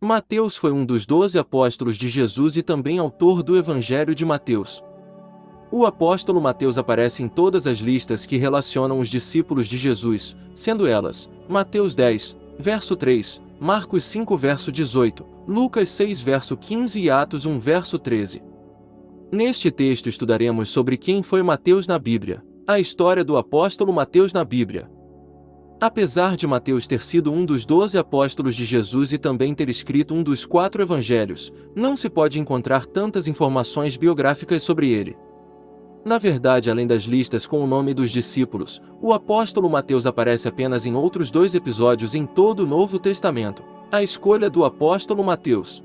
Mateus foi um dos doze apóstolos de Jesus e também autor do Evangelho de Mateus. O apóstolo Mateus aparece em todas as listas que relacionam os discípulos de Jesus, sendo elas Mateus 10, verso 3, Marcos 5, verso 18, Lucas 6, verso 15 e Atos 1, verso 13. Neste texto estudaremos sobre quem foi Mateus na Bíblia, a história do apóstolo Mateus na Bíblia, Apesar de Mateus ter sido um dos doze apóstolos de Jesus e também ter escrito um dos quatro evangelhos, não se pode encontrar tantas informações biográficas sobre ele. Na verdade, além das listas com o nome dos discípulos, o apóstolo Mateus aparece apenas em outros dois episódios em todo o Novo Testamento. A escolha do apóstolo Mateus.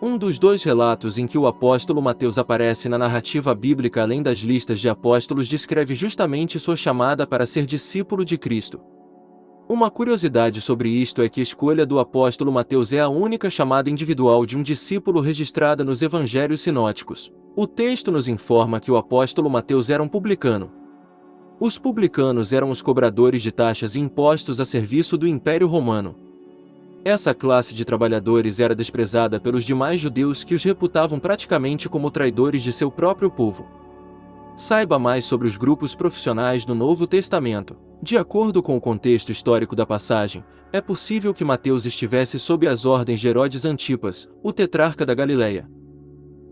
Um dos dois relatos em que o apóstolo Mateus aparece na narrativa bíblica além das listas de apóstolos descreve justamente sua chamada para ser discípulo de Cristo. Uma curiosidade sobre isto é que a escolha do apóstolo Mateus é a única chamada individual de um discípulo registrada nos evangelhos sinóticos. O texto nos informa que o apóstolo Mateus era um publicano. Os publicanos eram os cobradores de taxas e impostos a serviço do Império Romano. Essa classe de trabalhadores era desprezada pelos demais judeus que os reputavam praticamente como traidores de seu próprio povo. Saiba mais sobre os grupos profissionais do Novo Testamento. De acordo com o contexto histórico da passagem, é possível que Mateus estivesse sob as ordens de Herodes Antipas, o tetrarca da Galileia.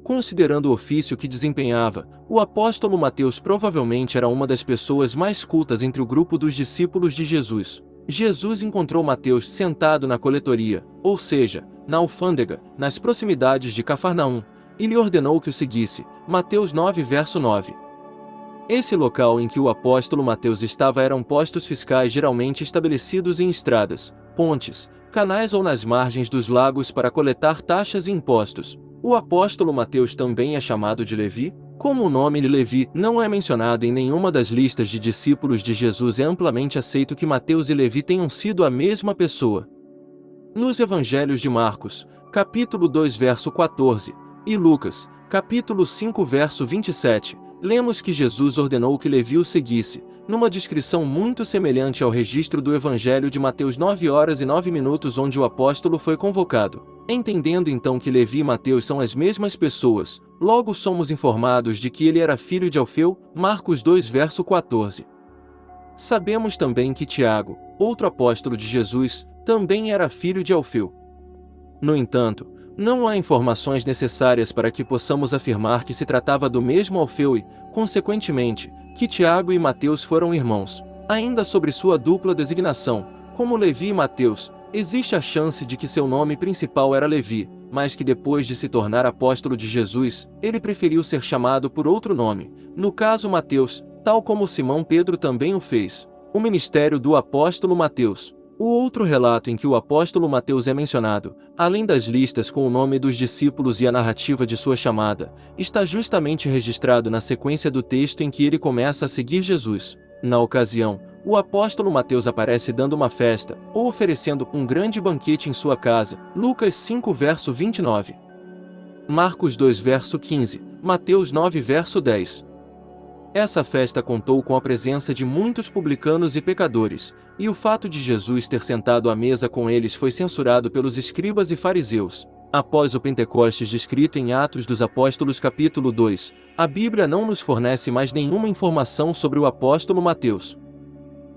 Considerando o ofício que desempenhava, o apóstolo Mateus provavelmente era uma das pessoas mais cultas entre o grupo dos discípulos de Jesus. Jesus encontrou Mateus sentado na coletoria, ou seja, na alfândega, nas proximidades de Cafarnaum, e lhe ordenou que o seguisse. Mateus 9 verso 9. Esse local em que o apóstolo Mateus estava eram postos fiscais geralmente estabelecidos em estradas, pontes, canais ou nas margens dos lagos para coletar taxas e impostos. O apóstolo Mateus também é chamado de Levi, como o nome de Levi não é mencionado em nenhuma das listas de discípulos de Jesus é amplamente aceito que Mateus e Levi tenham sido a mesma pessoa. Nos evangelhos de Marcos, capítulo 2 verso 14, e Lucas, capítulo 5 verso 27, lemos que Jesus ordenou que Levi o seguisse, numa descrição muito semelhante ao registro do Evangelho de Mateus 9 horas e 9 minutos onde o apóstolo foi convocado. Entendendo então que Levi e Mateus são as mesmas pessoas, logo somos informados de que ele era filho de Alfeu, Marcos 2 verso 14. Sabemos também que Tiago, outro apóstolo de Jesus, também era filho de Alfeu. No entanto, não há informações necessárias para que possamos afirmar que se tratava do mesmo Alfeu e, consequentemente, que Tiago e Mateus foram irmãos. Ainda sobre sua dupla designação, como Levi e Mateus, existe a chance de que seu nome principal era Levi, mas que depois de se tornar apóstolo de Jesus, ele preferiu ser chamado por outro nome, no caso Mateus, tal como Simão Pedro também o fez. O ministério do apóstolo Mateus. O outro relato em que o apóstolo Mateus é mencionado, além das listas com o nome dos discípulos e a narrativa de sua chamada, está justamente registrado na sequência do texto em que ele começa a seguir Jesus. Na ocasião, o apóstolo Mateus aparece dando uma festa, ou oferecendo um grande banquete em sua casa. Lucas 5 verso 29. Marcos 2 verso 15, Mateus 9 verso 10. Essa festa contou com a presença de muitos publicanos e pecadores, e o fato de Jesus ter sentado à mesa com eles foi censurado pelos escribas e fariseus. Após o Pentecostes descrito em Atos dos Apóstolos capítulo 2, a Bíblia não nos fornece mais nenhuma informação sobre o apóstolo Mateus.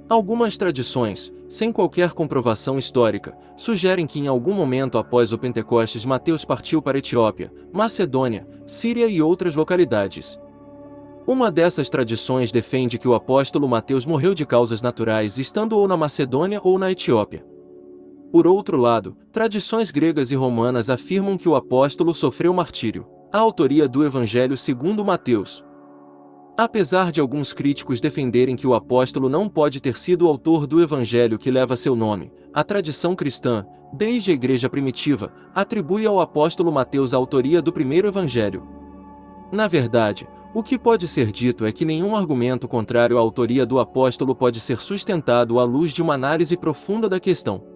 Algumas tradições, sem qualquer comprovação histórica, sugerem que em algum momento após o Pentecostes Mateus partiu para Etiópia, Macedônia, Síria e outras localidades, uma dessas tradições defende que o apóstolo Mateus morreu de causas naturais estando ou na Macedônia ou na Etiópia. Por outro lado, tradições gregas e romanas afirmam que o apóstolo sofreu martírio. A autoria do Evangelho segundo Mateus. Apesar de alguns críticos defenderem que o apóstolo não pode ter sido o autor do Evangelho que leva seu nome, a tradição cristã, desde a igreja primitiva, atribui ao apóstolo Mateus a autoria do primeiro Evangelho. Na verdade, o que pode ser dito é que nenhum argumento contrário à autoria do apóstolo pode ser sustentado à luz de uma análise profunda da questão.